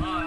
Rồi.